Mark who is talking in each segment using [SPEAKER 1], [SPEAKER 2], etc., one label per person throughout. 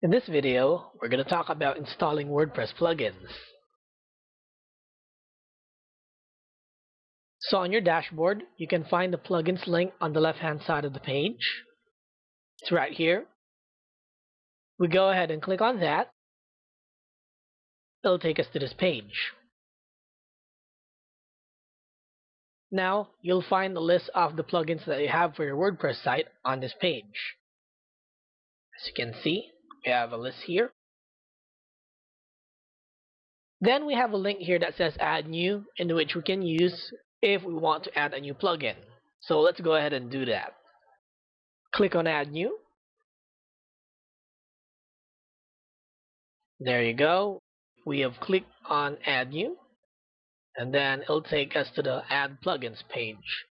[SPEAKER 1] In this video, we're going to talk about installing WordPress plugins. So on your dashboard, you can find the plugins link on the left hand side of the page. It's right here. We go ahead and click on that. It'll take us to this page. Now, you'll find the list of the plugins that you have for your WordPress site on this page. As you can see, we have a list here. Then we have a link here that says add new in which we can use if we want to add a new plugin. So let's go ahead and do that. Click on add new. There you go. We have clicked on add new and then it'll take us to the add plugins page.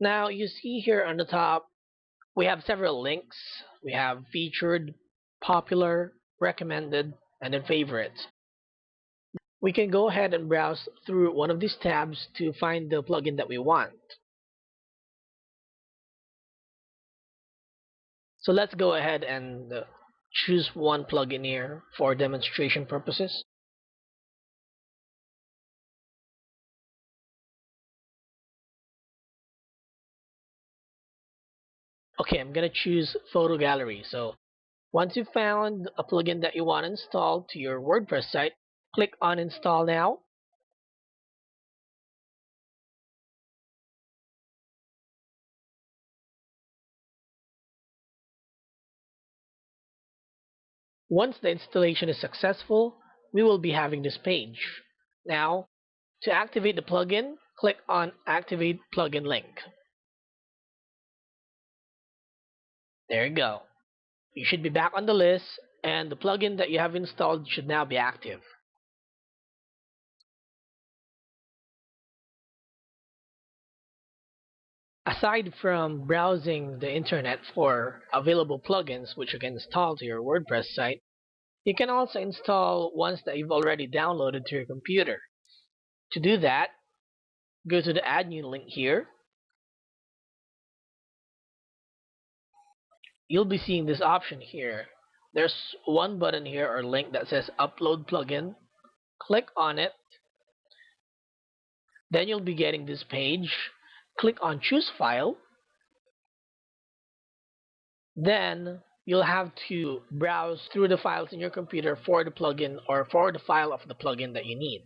[SPEAKER 1] Now you see here on the top we have several links. We have featured, popular, recommended, and then favorites. We can go ahead and browse through one of these tabs to find the plugin that we want. So let's go ahead and uh, choose one plugin here for demonstration purposes. Okay, I'm going to choose photo gallery. So once you've found a plugin that you want to install to your WordPress site, click on Install Now. Once the installation is successful, we will be having this page. Now, to activate the plugin, click on Activate Plugin link. There you go. You should be back on the list and the plugin that you have installed should now be active. Aside from browsing the internet for available plugins which you can install to your WordPress site, you can also install ones that you've already downloaded to your computer. To do that, go to the add new link here you'll be seeing this option here. There's one button here or link that says upload plugin. Click on it. Then you'll be getting this page. Click on choose file. Then you'll have to browse through the files in your computer for the plugin or for the file of the plugin that you need.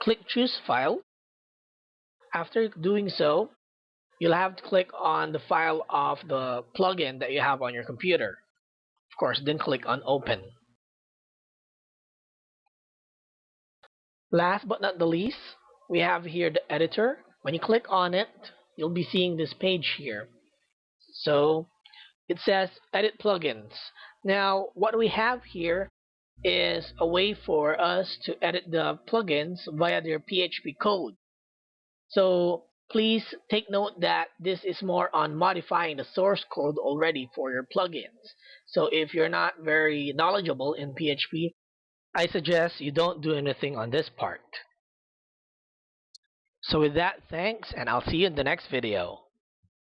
[SPEAKER 1] Click choose file after doing so, you'll have to click on the file of the plugin that you have on your computer. Of course, then click on Open. Last but not the least, we have here the editor. When you click on it, you'll be seeing this page here. So it says Edit Plugins. Now, what we have here is a way for us to edit the plugins via their PHP code. So please take note that this is more on modifying the source code already for your plugins. So if you're not very knowledgeable in PHP, I suggest you don't do anything on this part. So with that, thanks, and I'll see you in the next video.